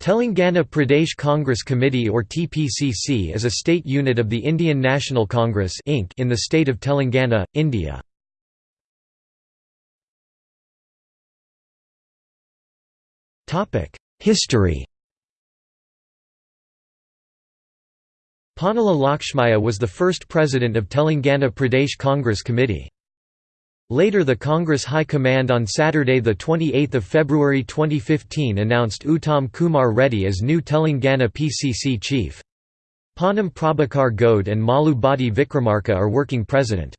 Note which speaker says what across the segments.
Speaker 1: Telangana Pradesh Congress Committee or TPCC is a state unit of the Indian National Congress Inc. in the state of Telangana, India. History Ponnala Lakshmaiah was the first president of Telangana Pradesh Congress Committee. Later the Congress High Command on Saturday 28 February 2015 announced Uttam Kumar Reddy as new Telangana PCC chief. Ponnam Prabhakar Gowde and Mallu Bhatti Vikramarka are working president.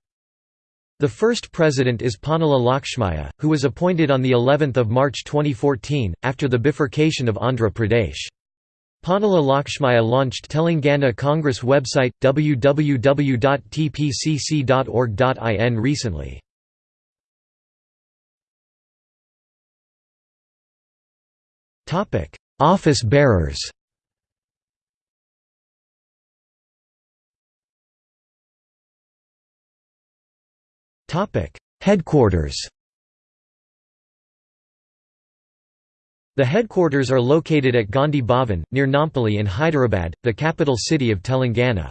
Speaker 1: The first president is Ponnala Lakshmaiah, who was appointed on the 11th of March 2014 after the bifurcation of Andhra Pradesh. Ponnala Lakshmaiah launched Telangana Congress website www.tpcc.org.in recently. Office bearers. Headquarters. The headquarters are located at Gandhi Bhavan, near Nampally in Hyderabad, the capital city of Telangana.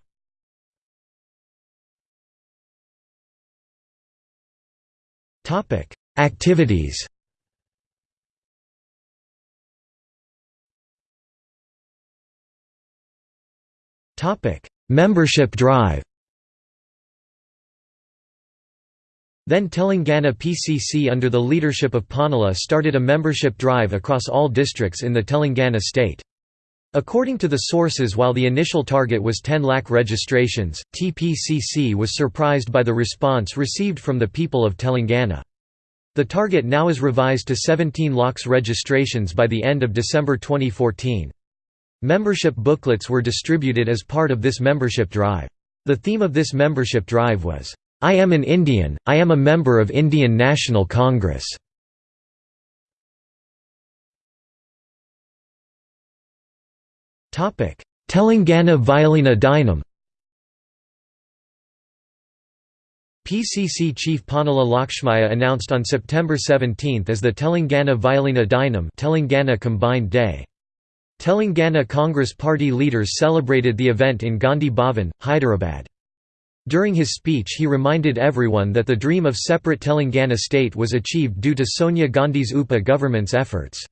Speaker 1: Activities Membership drive Then Telangana PCC under the leadership of Ponnala started a membership drive across all districts in the Telangana state. According to the sources while the initial target was 10 lakh registrations, TPCC was surprised by the response received from the people of Telangana. The target now is revised to 17 lakhs registrations by the end of December 2014. Membership booklets were distributed as part of this membership drive. The theme of this membership drive was, "'I am an Indian, I am a member of Indian National Congress". Telangana Vilina Dinam PCC chief Ponnala Lakshmaiah announced on September 17 as the Telangana Vilina Dinam Telangana Combined Day. Telangana Congress Party leaders celebrated the event in Gandhi Bhavan, Hyderabad. During his speech he reminded everyone that the dream of separate Telangana state was achieved due to Sonia Gandhi's UPA government's efforts.